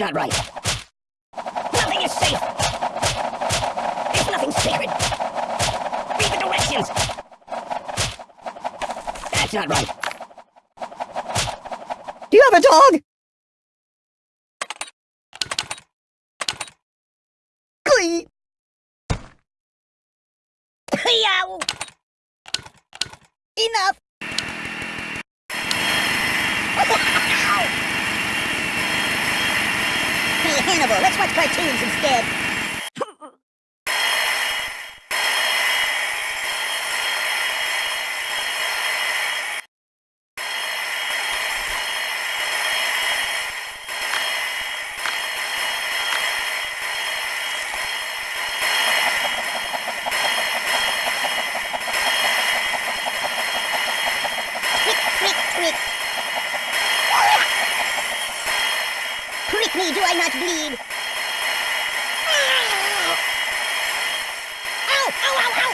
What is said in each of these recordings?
not right. Nothing is safe! There's nothing sacred! Read the directions! That's not right. Do you have a dog? Glee! Enough! Cartoons instead. Me, do I not bleed? Ow! Ow, ow, ow!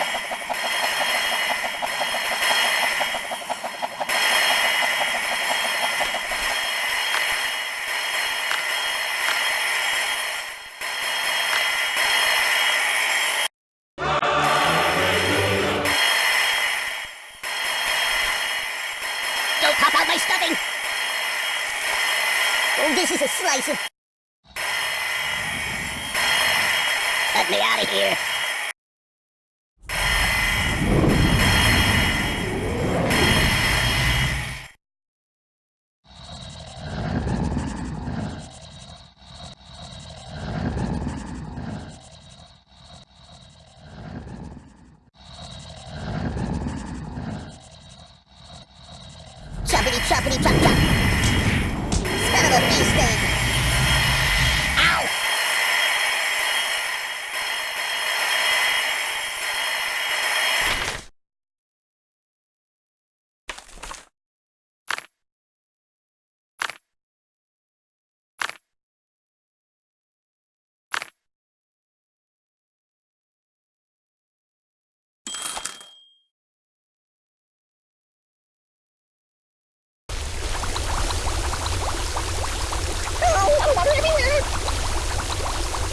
Don't pop out my stuffing! Oh, of... Let me out of here. Choppity choppity chop chop. Son of a bee sting. Ow!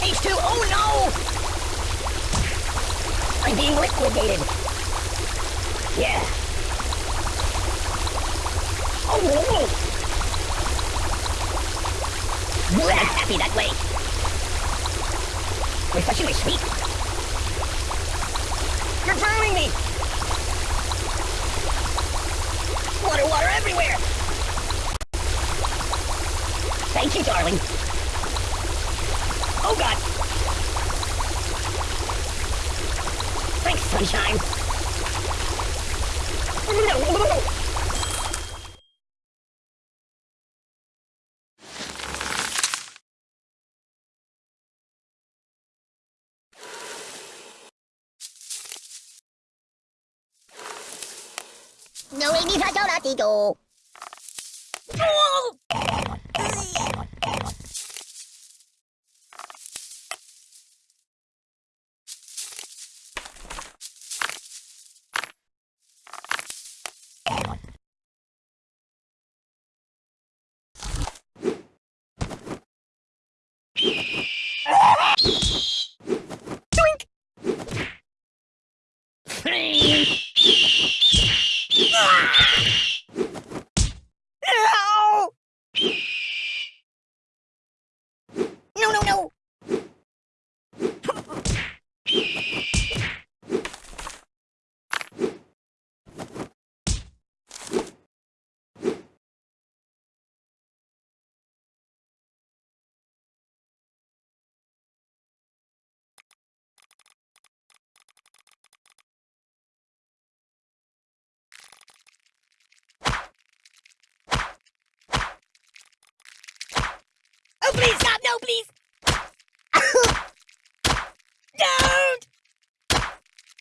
H2, oh no! I'm being. Yeah. Oh, whoa. I'm happy that way. Refreshingly sweet. You're drowning me! Water, water everywhere! Thank you, darling. Oh god! Thanks, sunshine. No, we need to go. you please, stop! No, please! Don't!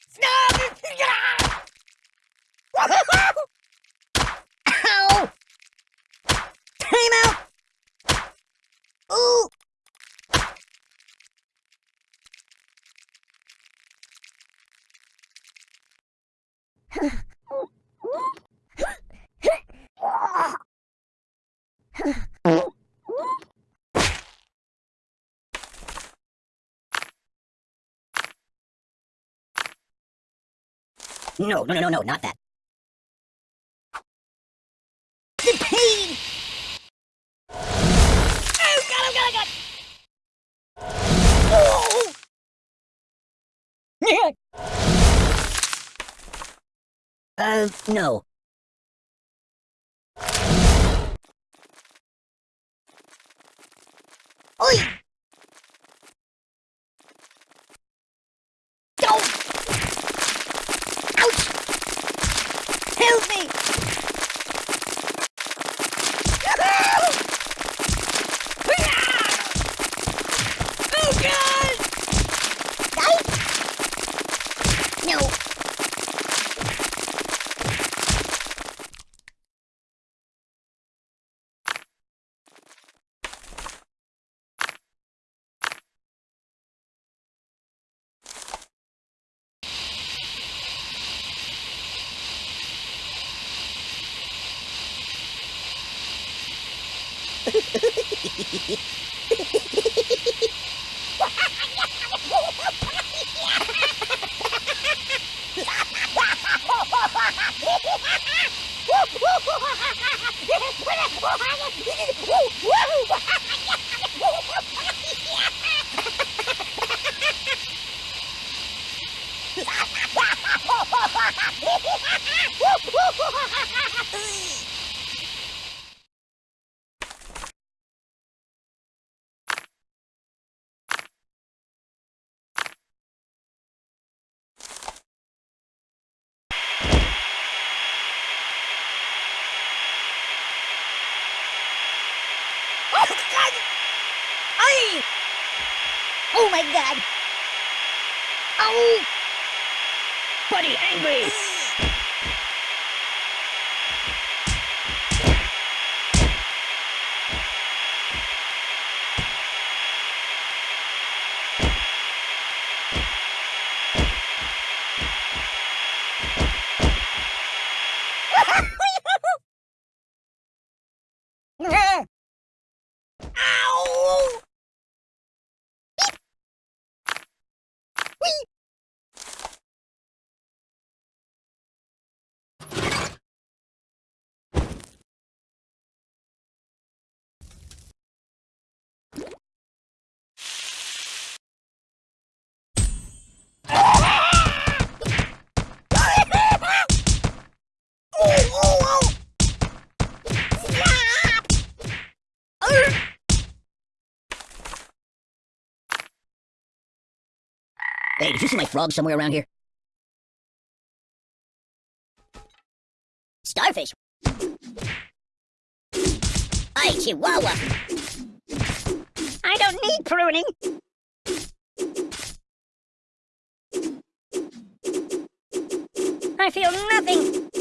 Stop! Ow! Time! No, no, no, no, no, not that. The pain! Oh, God, oh, God, oh, God! Oh! Yeah. Uh, no. Oi! Don't! Ouch! Help me! Oh, God! No. Oh, God! Ay! Oh, my God! Oh! Buddy, angry! Ow! Oh, oh, oh! Yeah! Arr! Hey, did you see my frog somewhere around here? Starfish! Hi, Chihuahua! I don't need pruning. I feel nothing.